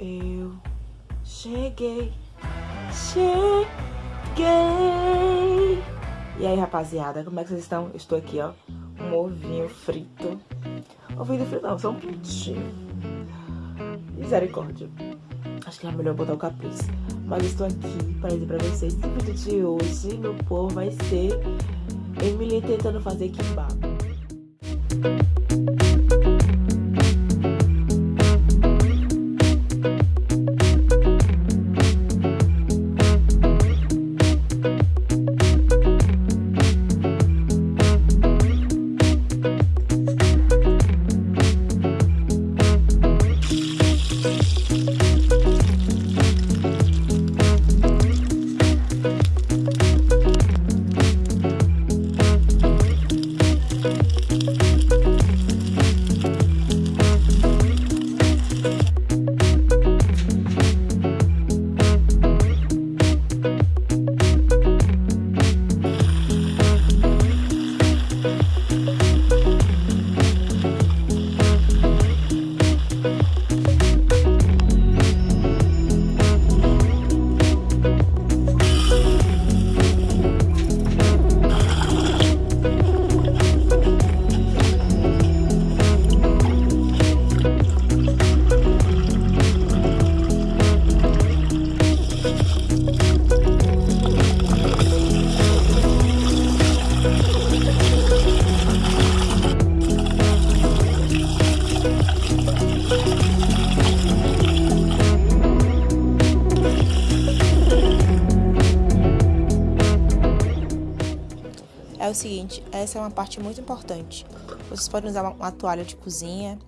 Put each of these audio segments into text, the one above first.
Eu cheguei, cheguei. E aí, rapaziada, como é que vocês estão? estou aqui, ó, um ovinho frito. Ovinho frito não, só um pintinho. Misericórdia. Acho que é melhor botar o capuz. Mas estou aqui para dizer pra vocês que o vídeo de hoje, meu povo, vai ser Emily tentando fazer kimbap. Seguinte, essa é uma parte muito importante. Vocês podem usar uma, toalha de cozinha,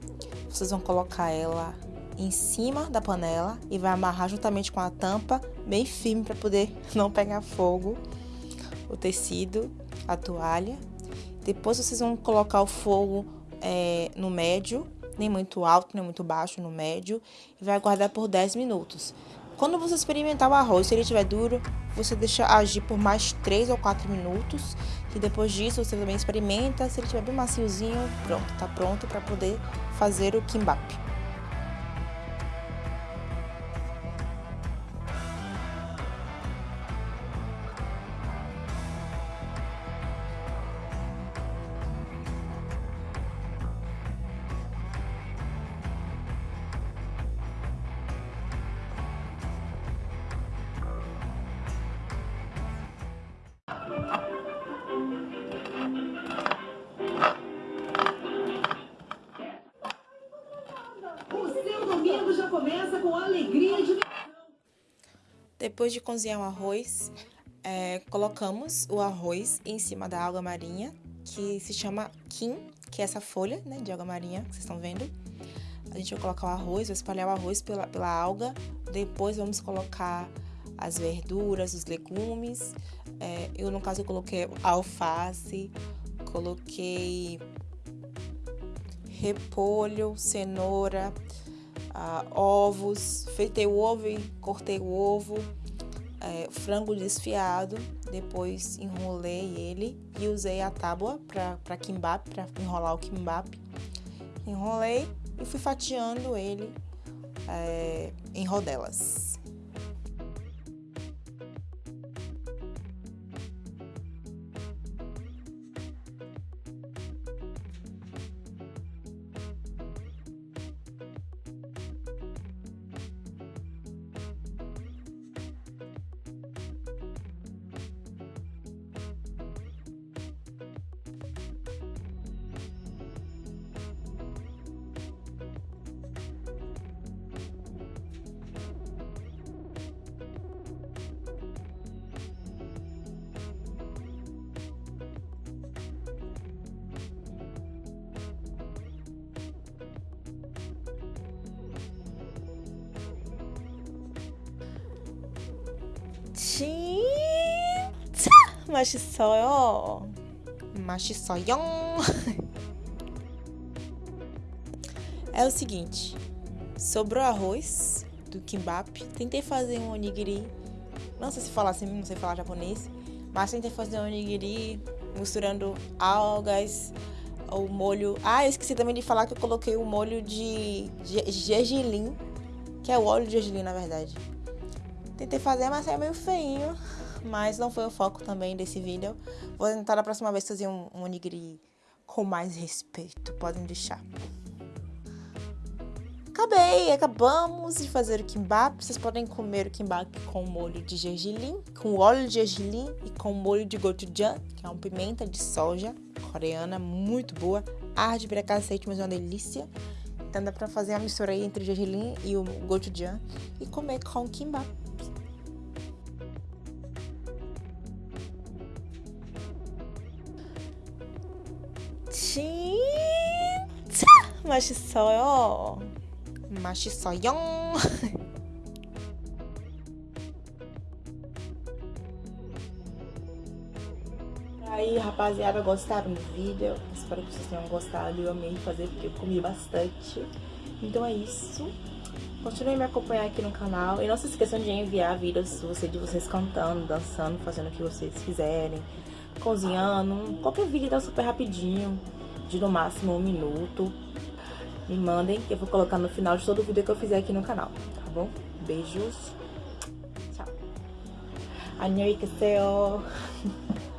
vocês vão colocar ela em cima da panela e vai amarrar juntamente com a tampa bem firme para poder não pegar fogo o tecido, a toalha. Depois vocês vão colocar o fogo é, no médio, nem muito alto, nem muito baixo, no médio, e vai aguardar por 10 minutos. Quando você experimentar o arroz, se ele estiver duro, você deixa agir por mais 3 ou 4 minutos. E depois disso, você também experimenta. Se ele estiver bem maciozinho, pronto, tá pronto para poder fazer o kimbap. Domingo já começa com alegria de... Depois de cozinhar o arroz, é, colocamos o arroz em cima da alga marinha, que se chama kim, que é essa folha né, de alga marinha que vocês estão vendo. A gente vai colocar o arroz, vai espalhar o arroz pela, pela alga, depois vamos colocar as verduras, os legumes. É, eu, no caso, eu coloquei alface, coloquei repolho, cenoura, ah, ovos, feitei o ovo e cortei o ovo, é, frango desfiado, depois enrolei ele e usei a tábua para kimbap, para enrolar o kimbap. Enrolei e fui fatiando ele é, em rodelas. 진짜 맛있어요. 맛있어요. É o seguinte, sobrou arroz do kimbap, tentei fazer um onigiri, não sei se falar assim, não sei falar japonês, mas tentei fazer um onigiri misturando algas, o molho... Ah, eu esqueci também de falar que eu coloquei o molho de gergelim que é o óleo de gergelim, na verdade. Tentei fazer, mas saiu meio feinho, mas não foi o foco também desse vídeo. Vou tentar na próxima vez fazer um, um onigiri com mais respeito, podem deixar. Acabei, acabamos de fazer o kimbap. Vocês podem comer o kimbap com molho de gergelim, com óleo de gergelim e com molho de gochujang, que é uma pimenta de soja coreana muito boa. Arde pra cacete, mas é uma delícia. Então dá pra fazer a mistura aí entre o gergelim e o gochujang e comer com kimbap. 진짜 맛있어요. 맛있어요. Aí, rapaziada, gostaram do vídeo? Espero que vocês tenham gostado. Eu amei fazer porque eu comi bastante. Então é isso. Continuem me acompanhar aqui no canal. E não se esqueçam de enviar vídeos de vocês cantando, dançando, fazendo o que vocês quiserem. Cozinhando. Qualquer vídeo dá super rapidinho. De no máximo um minuto me mandem, que eu vou colocar no final de todo o vídeo que eu fizer aqui no canal, tá bom? Beijos. Tchau. 안녕히 계세요.